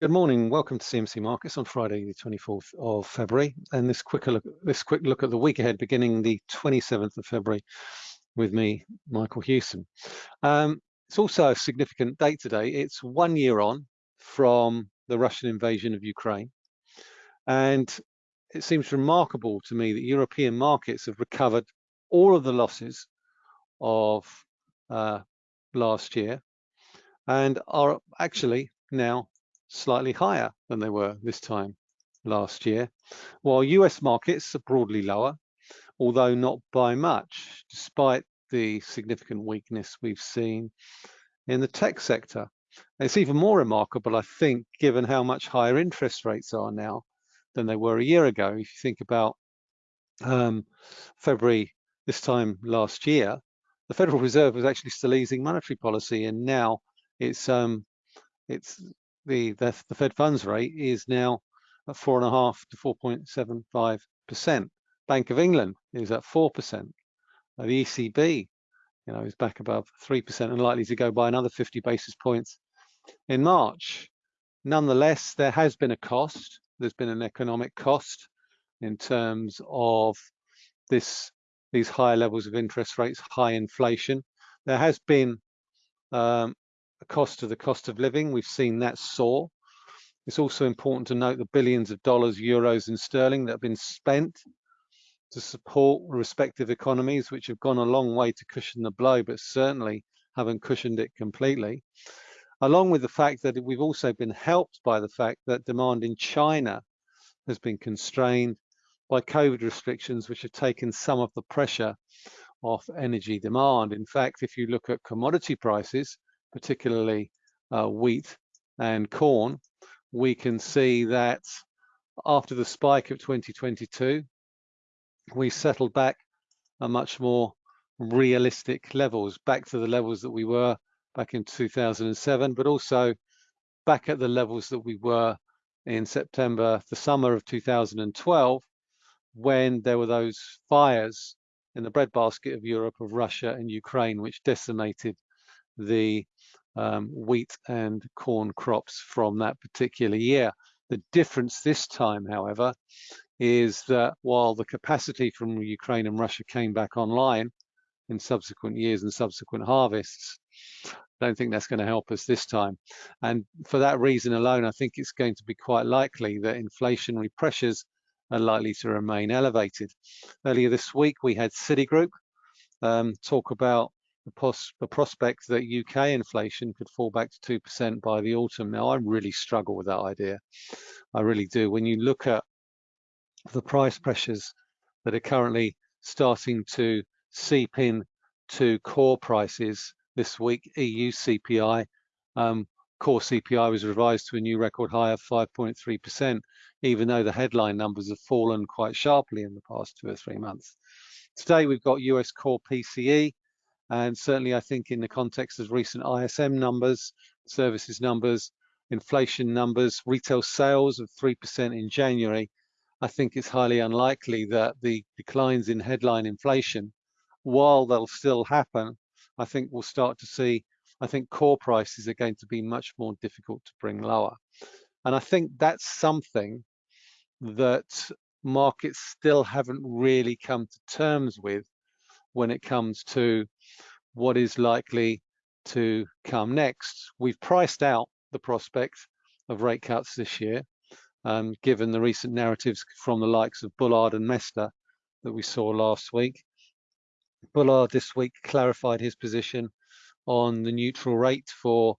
Good morning. Welcome to CMC Markets on Friday, the 24th of February. And this quick look, this quick look at the week ahead, beginning the 27th of February, with me, Michael Hewson. Um, it's also a significant date today. It's one year on from the Russian invasion of Ukraine, and it seems remarkable to me that European markets have recovered all of the losses of uh, last year and are actually now slightly higher than they were this time last year, while US markets are broadly lower, although not by much, despite the significant weakness we've seen in the tech sector. It's even more remarkable, I think, given how much higher interest rates are now than they were a year ago. If you think about um, February this time last year, the Federal Reserve was actually still easing monetary policy, and now it's um, it's the, the, the Fed funds rate is now at four and a half to 4.75%. Bank of England is at 4%. The ECB, you know, is back above 3% and likely to go by another 50 basis points in March. Nonetheless, there has been a cost. There's been an economic cost in terms of this these higher levels of interest rates, high inflation. There has been um, cost of the cost of living. We've seen that soar. It's also important to note the billions of dollars, euros and sterling that have been spent to support respective economies, which have gone a long way to cushion the blow, but certainly haven't cushioned it completely. Along with the fact that we've also been helped by the fact that demand in China has been constrained by COVID restrictions, which have taken some of the pressure off energy demand. In fact, if you look at commodity prices, particularly uh, wheat and corn, we can see that after the spike of 2022, we settled back a much more realistic levels, back to the levels that we were back in 2007, but also back at the levels that we were in September, the summer of 2012, when there were those fires in the breadbasket of Europe of Russia and Ukraine, which decimated the um, wheat and corn crops from that particular year. The difference this time, however, is that while the capacity from Ukraine and Russia came back online in subsequent years and subsequent harvests, I don't think that's going to help us this time. And for that reason alone, I think it's going to be quite likely that inflationary pressures are likely to remain elevated. Earlier this week, we had Citigroup um, talk about the, pos the prospect that UK inflation could fall back to 2% by the autumn. Now, I really struggle with that idea. I really do. When you look at the price pressures that are currently starting to seep in to core prices this week, EU CPI, um, core CPI was revised to a new record high of 5.3%, even though the headline numbers have fallen quite sharply in the past two or three months. Today, we've got US core PCE, and certainly, I think in the context of recent ISM numbers, services numbers, inflation numbers, retail sales of 3% in January, I think it's highly unlikely that the declines in headline inflation, while they'll still happen, I think we'll start to see, I think core prices are going to be much more difficult to bring lower. And I think that's something that markets still haven't really come to terms with when it comes to what is likely to come next. We've priced out the prospect of rate cuts this year, um, given the recent narratives from the likes of Bullard and Mester that we saw last week. Bullard this week clarified his position on the neutral rate for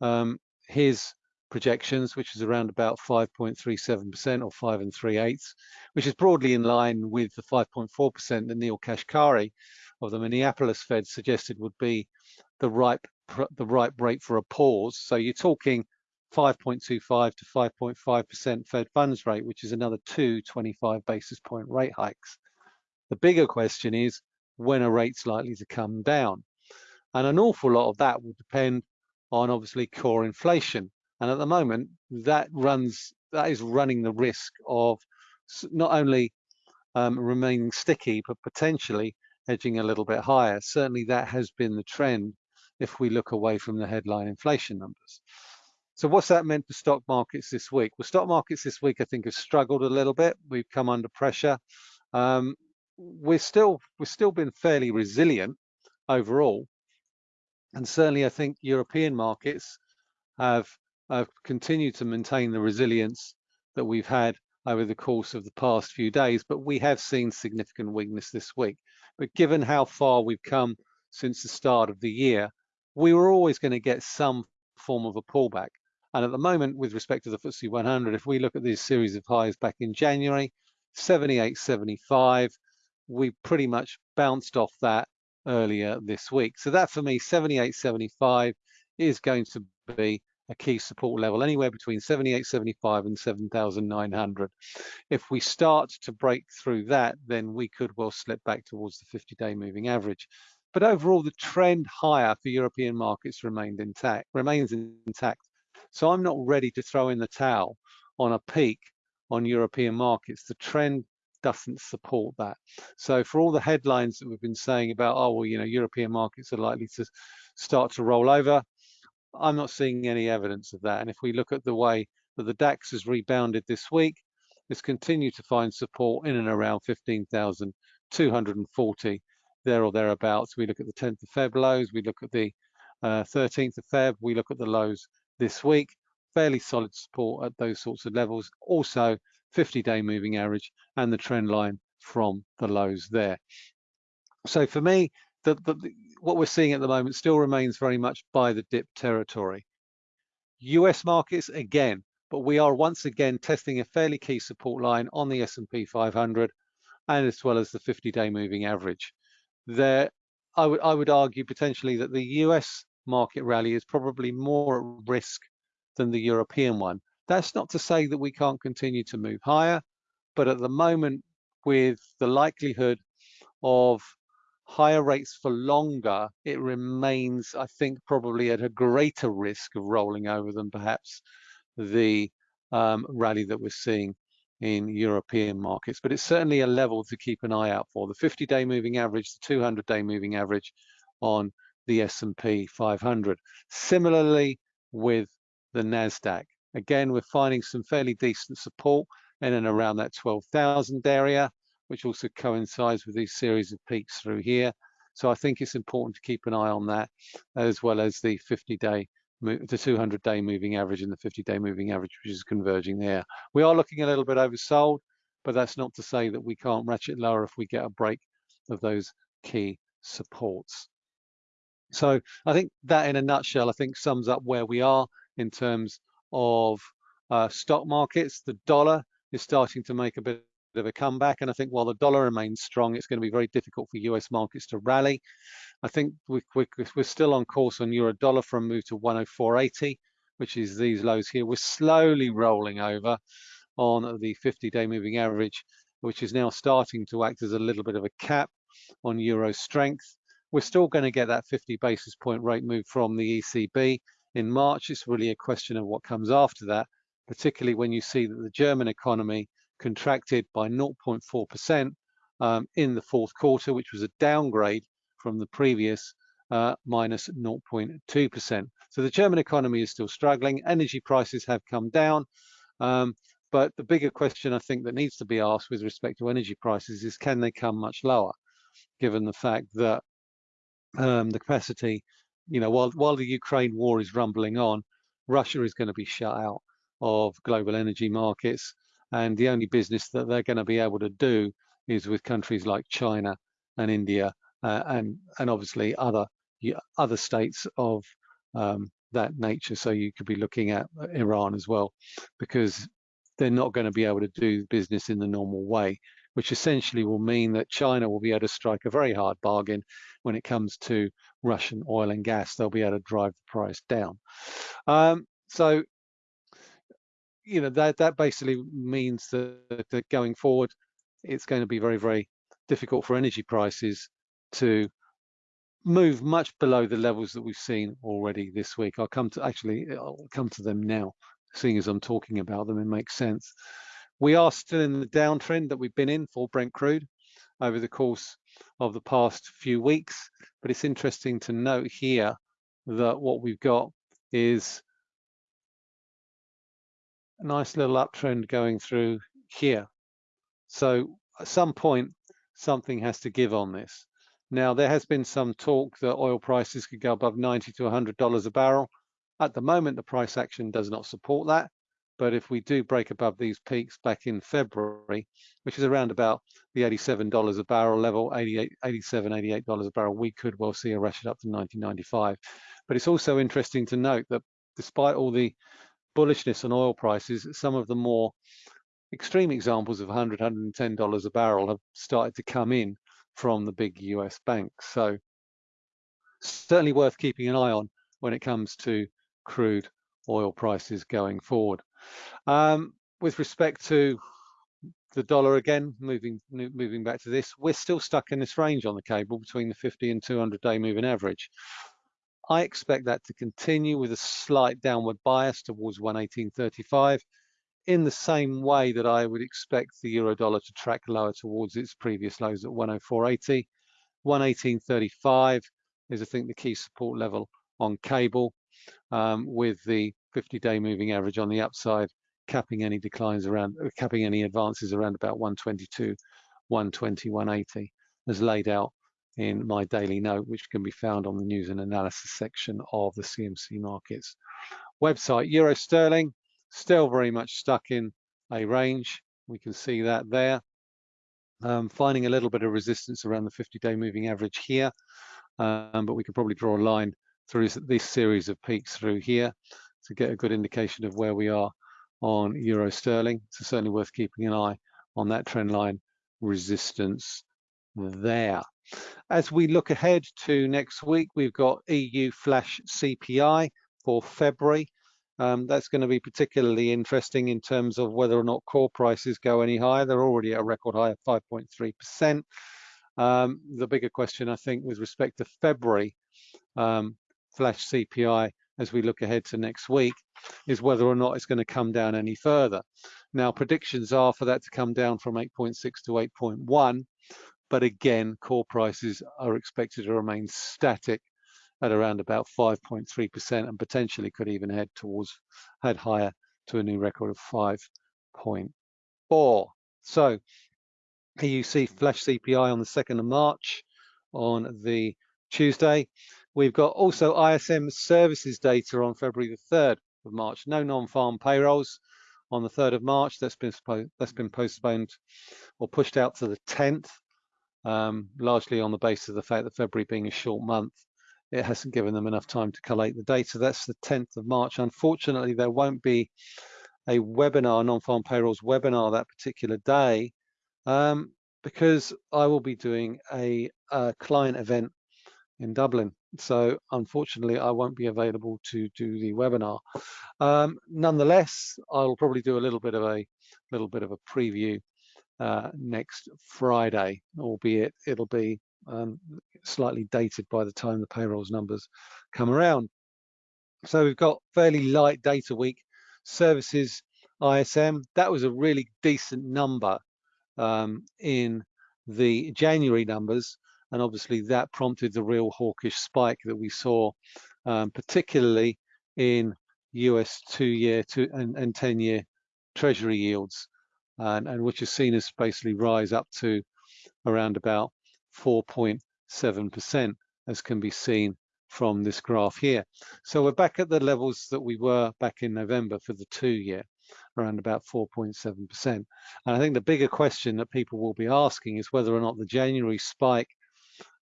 um, his projections, which is around about 5.37% or 5 and 3 eighths, which is broadly in line with the 5.4% that Neel Kashkari of the Minneapolis Fed suggested would be the right the right rate for a pause. So you're talking 5.25 to 5.5% Fed funds rate, which is another two 25 basis point rate hikes. The bigger question is when are rates likely to come down? And an awful lot of that will depend on obviously core inflation. And at the moment, that runs that is running the risk of not only um, remaining sticky, but potentially edging a little bit higher. Certainly that has been the trend if we look away from the headline inflation numbers. So what's that meant for stock markets this week? Well, stock markets this week, I think, have struggled a little bit. We've come under pressure. Um, we're still we've still been fairly resilient overall, and certainly I think European markets have, have continued to maintain the resilience that we've had over the course of the past few days. But we have seen significant weakness this week. But given how far we've come since the start of the year, we were always going to get some form of a pullback. And at the moment, with respect to the FTSE 100, if we look at this series of highs back in January, 78.75, we pretty much bounced off that earlier this week. So that for me, 78.75 is going to be a key support level, anywhere between 78.75 and 7,900. If we start to break through that, then we could well slip back towards the 50-day moving average. But overall, the trend higher for European markets remained intact, remains intact. So I'm not ready to throw in the towel on a peak on European markets. The trend doesn't support that. So for all the headlines that we've been saying about, oh, well, you know, European markets are likely to start to roll over, I'm not seeing any evidence of that. And if we look at the way that the DAX has rebounded this week, it's continued to find support in and around 15,240 there or thereabouts. We look at the 10th of Feb lows, we look at the uh, 13th of Feb, we look at the lows this week, fairly solid support at those sorts of levels. Also 50-day moving average and the trend line from the lows there. So for me, the, the, what we're seeing at the moment still remains very much buy the dip territory. US markets again, but we are once again testing a fairly key support line on the S&P 500 and as well as the 50-day moving average. There, I would I would argue potentially that the US market rally is probably more at risk than the European one. That's not to say that we can't continue to move higher, but at the moment, with the likelihood of higher rates for longer, it remains, I think, probably at a greater risk of rolling over than perhaps the um, rally that we're seeing in European markets. But it's certainly a level to keep an eye out for. The 50-day moving average, the 200-day moving average on the S&P 500. Similarly with the NASDAQ. Again, we're finding some fairly decent support in and around that 12,000 area which also coincides with these series of peaks through here. So I think it's important to keep an eye on that, as well as the 50-day, the 200-day moving average and the 50-day moving average, which is converging there. We are looking a little bit oversold, but that's not to say that we can't ratchet lower if we get a break of those key supports. So I think that in a nutshell, I think sums up where we are in terms of uh, stock markets. The dollar is starting to make a bit of a comeback. And I think while the dollar remains strong, it's going to be very difficult for US markets to rally. I think we, we, we're still on course on euro dollar a move to 104.80, which is these lows here. We're slowly rolling over on the 50-day moving average, which is now starting to act as a little bit of a cap on euro strength. We're still going to get that 50 basis point rate move from the ECB in March. It's really a question of what comes after that, particularly when you see that the German economy contracted by 0.4% um, in the fourth quarter, which was a downgrade from the previous uh, minus 0.2%. So the German economy is still struggling. Energy prices have come down. Um, but the bigger question I think that needs to be asked with respect to energy prices is can they come much lower, given the fact that um, the capacity, you know, while, while the Ukraine war is rumbling on, Russia is going to be shut out of global energy markets and the only business that they're going to be able to do is with countries like China and India uh, and and obviously other other states of um, that nature. So you could be looking at Iran as well, because they're not going to be able to do business in the normal way, which essentially will mean that China will be able to strike a very hard bargain when it comes to Russian oil and gas. They'll be able to drive the price down. Um, so you know that that basically means that, that going forward, it's going to be very very difficult for energy prices to move much below the levels that we've seen already this week. I'll come to actually I'll come to them now, seeing as I'm talking about them. It makes sense. We are still in the downtrend that we've been in for Brent crude over the course of the past few weeks, but it's interesting to note here that what we've got is nice little uptrend going through here. So at some point, something has to give on this. Now, there has been some talk that oil prices could go above 90 to $100 a barrel. At the moment, the price action does not support that. But if we do break above these peaks back in February, which is around about the $87 a barrel level, 88, 87, $88 a barrel, we could well see a ratchet up to 1995. But it's also interesting to note that despite all the bullishness on oil prices, some of the more extreme examples of 100, $110 a barrel have started to come in from the big US banks. So certainly worth keeping an eye on when it comes to crude oil prices going forward. Um, with respect to the dollar again, moving moving back to this, we're still stuck in this range on the cable between the 50 and 200 day moving average. I expect that to continue with a slight downward bias towards 118.35 in the same way that I would expect the euro dollar to track lower towards its previous lows at 104.80. 118.35 is I think the key support level on cable um, with the 50-day moving average on the upside, capping any declines around, capping any advances around about 122, 120, 180, as laid out in my daily note, which can be found on the news and analysis section of the CMC Markets website. Euro sterling, still very much stuck in a range. We can see that there. Um, finding a little bit of resistance around the 50-day moving average here, um, but we could probably draw a line through this series of peaks through here to get a good indication of where we are on euro sterling. So certainly worth keeping an eye on that trend line resistance there. As we look ahead to next week, we've got EU flash CPI for February. Um, that's going to be particularly interesting in terms of whether or not core prices go any higher. They're already at a record high of 5.3%. Um, the bigger question, I think, with respect to February um, flash CPI as we look ahead to next week is whether or not it's going to come down any further. Now, predictions are for that to come down from 8.6 to 8.1, but again, core prices are expected to remain static at around about 5.3% and potentially could even head towards, head higher to a new record of 5.4. So here you see flash CPI on the 2nd of March on the Tuesday. We've got also ISM services data on February the 3rd of March. No non-farm payrolls on the 3rd of March. That's been that's been postponed or pushed out to the 10th, um, largely on the basis of the fact that February being a short month, it hasn't given them enough time to collate the data. That's the 10th of March. Unfortunately, there won't be a webinar, non-farm payrolls webinar that particular day, um, because I will be doing a, a client event in Dublin. So unfortunately, I won't be available to do the webinar. Um, nonetheless, I'll probably do a little bit of a little bit of a preview uh, next Friday, albeit it'll be um, slightly dated by the time the payrolls numbers come around. So we've got fairly light data week. Services ISM, that was a really decent number um, in the January numbers and obviously that prompted the real hawkish spike that we saw, um, particularly in US two-year two and, and 10-year Treasury yields, and, and which is seen as basically rise up to around about 4.7%, as can be seen from this graph here. So we're back at the levels that we were back in November for the two-year, around about 4.7%. And I think the bigger question that people will be asking is whether or not the January spike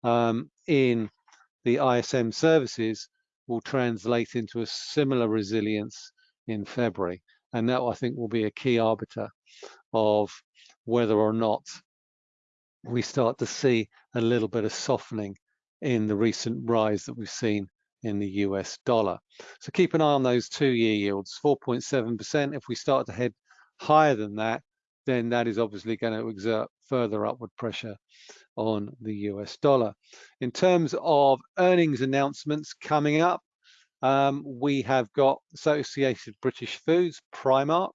um, in the ISM services will translate into a similar resilience in February. And that I think will be a key arbiter of whether or not we start to see a little bit of softening in the recent rise that we've seen in the US dollar. So keep an eye on those two-year yields, 4.7%. If we start to head higher than that, then that is obviously going to exert further upward pressure on the US dollar. In terms of earnings announcements coming up, um, we have got Associated British Foods, Primark.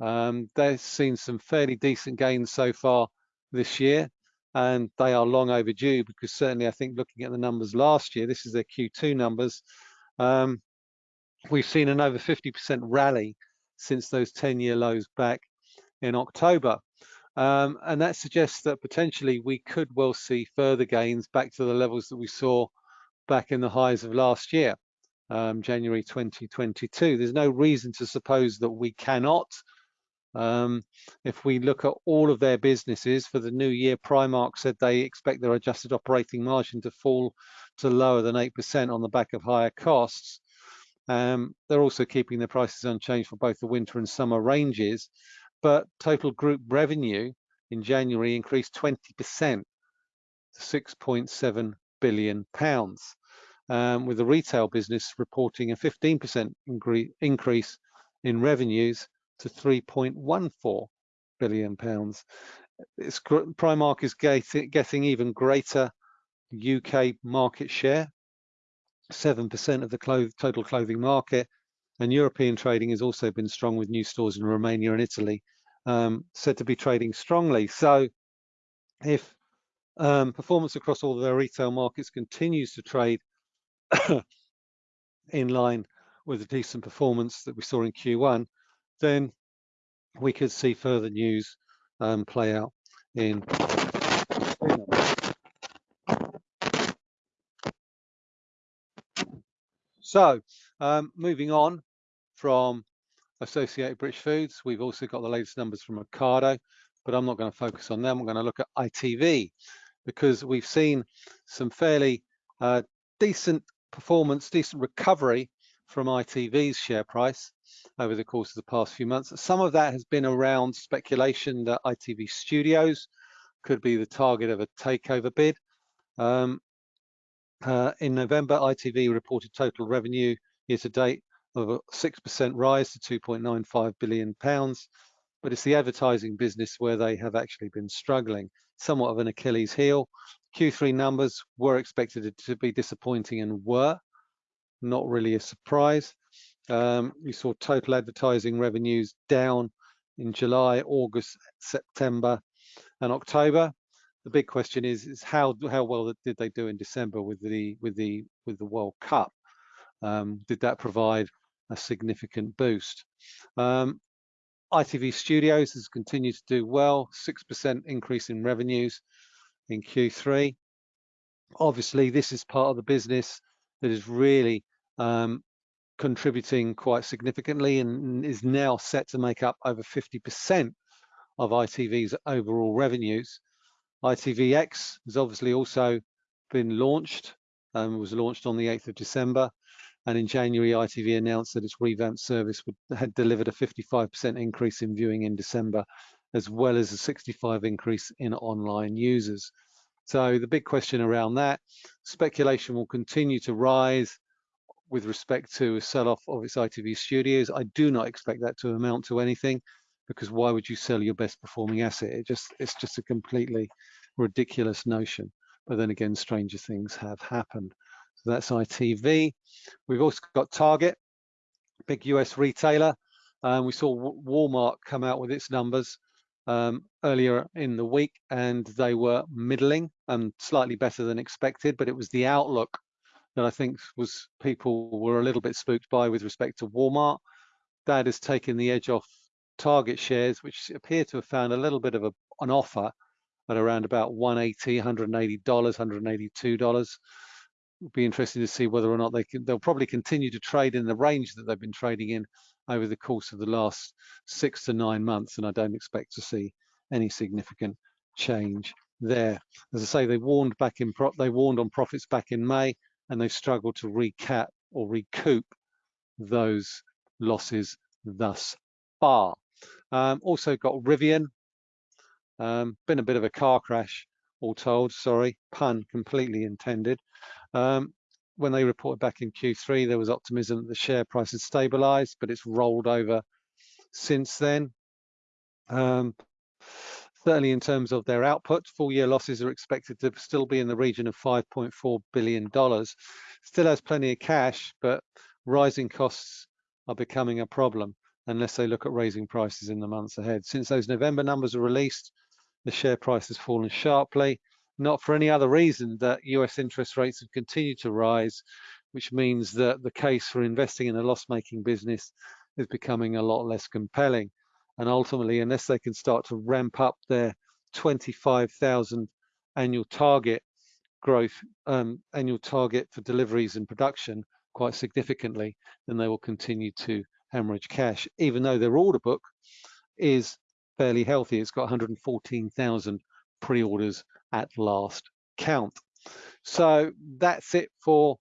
Um, they've seen some fairly decent gains so far this year, and they are long overdue because certainly I think looking at the numbers last year, this is their Q2 numbers, um, we've seen an over 50% rally since those 10-year lows back in October. Um, and that suggests that potentially we could well see further gains back to the levels that we saw back in the highs of last year, um, January 2022. There's no reason to suppose that we cannot. Um, if we look at all of their businesses for the new year, Primark said they expect their adjusted operating margin to fall to lower than 8% on the back of higher costs. Um, they're also keeping the prices unchanged for both the winter and summer ranges, but total group revenue in January increased 20% to 6.7 billion pounds, um, with the retail business reporting a 15% increase in revenues to 3.14 billion pounds. Primark is getting even greater UK market share, 7% of the total clothing market, and European trading has also been strong with new stores in Romania and Italy, um, said to be trading strongly. So if um, performance across all of their retail markets continues to trade in line with the decent performance that we saw in Q1, then we could see further news um, play out in so um, moving on from Associated British Foods, we've also got the latest numbers from Ocado, but I'm not going to focus on them. I'm going to look at ITV because we've seen some fairly uh, decent performance, decent recovery from ITV's share price over the course of the past few months. Some of that has been around speculation that ITV Studios could be the target of a takeover bid. Um, uh, in November, ITV reported total revenue year to date of a 6% rise to 2.95 billion pounds, but it's the advertising business where they have actually been struggling, somewhat of an Achilles heel. Q3 numbers were expected to be disappointing and were, not really a surprise. Um, we saw total advertising revenues down in July, August, September, and October. The big question is, is how how well did they do in December with the with the with the World Cup? Um, did that provide a significant boost? Um, ITV Studios has continued to do well, 6% increase in revenues in Q3. Obviously, this is part of the business that is really um, contributing quite significantly and is now set to make up over 50% of ITV's overall revenues. ITVX has obviously also been launched, um, was launched on the 8th of December. And in January, ITV announced that its revamped service would, had delivered a 55% increase in viewing in December, as well as a 65 increase in online users. So the big question around that, speculation will continue to rise with respect to a sell-off of its ITV studios. I do not expect that to amount to anything because why would you sell your best performing asset? It just it's just a completely ridiculous notion. But then again, stranger things have happened. So that's ITV. We've also got Target, big US retailer. Um, we saw Walmart come out with its numbers um, earlier in the week, and they were middling and slightly better than expected. But it was the outlook that I think was people were a little bit spooked by with respect to Walmart. That has taken the edge off target shares, which appear to have found a little bit of a, an offer at around about 180, 180 dollars, 182 dollars. Be interesting to see whether or not they can. They'll probably continue to trade in the range that they've been trading in over the course of the last six to nine months, and I don't expect to see any significant change there. As I say, they warned back in they warned on profits back in May and they've struggled to recap or recoup those losses thus far. Um, also got Rivian, um, been a bit of a car crash, all told, sorry, pun completely intended. Um, when they reported back in Q3, there was optimism that the share price had stabilized, but it's rolled over since then. Um, Certainly in terms of their output, full year losses are expected to still be in the region of $5.4 billion. Still has plenty of cash, but rising costs are becoming a problem unless they look at raising prices in the months ahead. Since those November numbers are released, the share price has fallen sharply, not for any other reason that US interest rates have continued to rise, which means that the case for investing in a loss-making business is becoming a lot less compelling. And ultimately, unless they can start to ramp up their 25,000 annual target growth, um, annual target for deliveries and production quite significantly, then they will continue to hemorrhage cash, even though their order book is fairly healthy. It's got 114,000 pre-orders at last count. So that's it for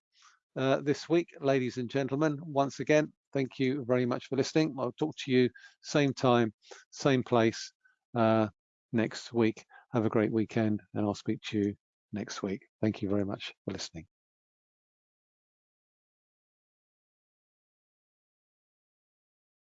uh, this week, ladies and gentlemen. Once again, thank you very much for listening. I'll talk to you same time, same place uh, next week. Have a great weekend and I'll speak to you next week. Thank you very much for listening.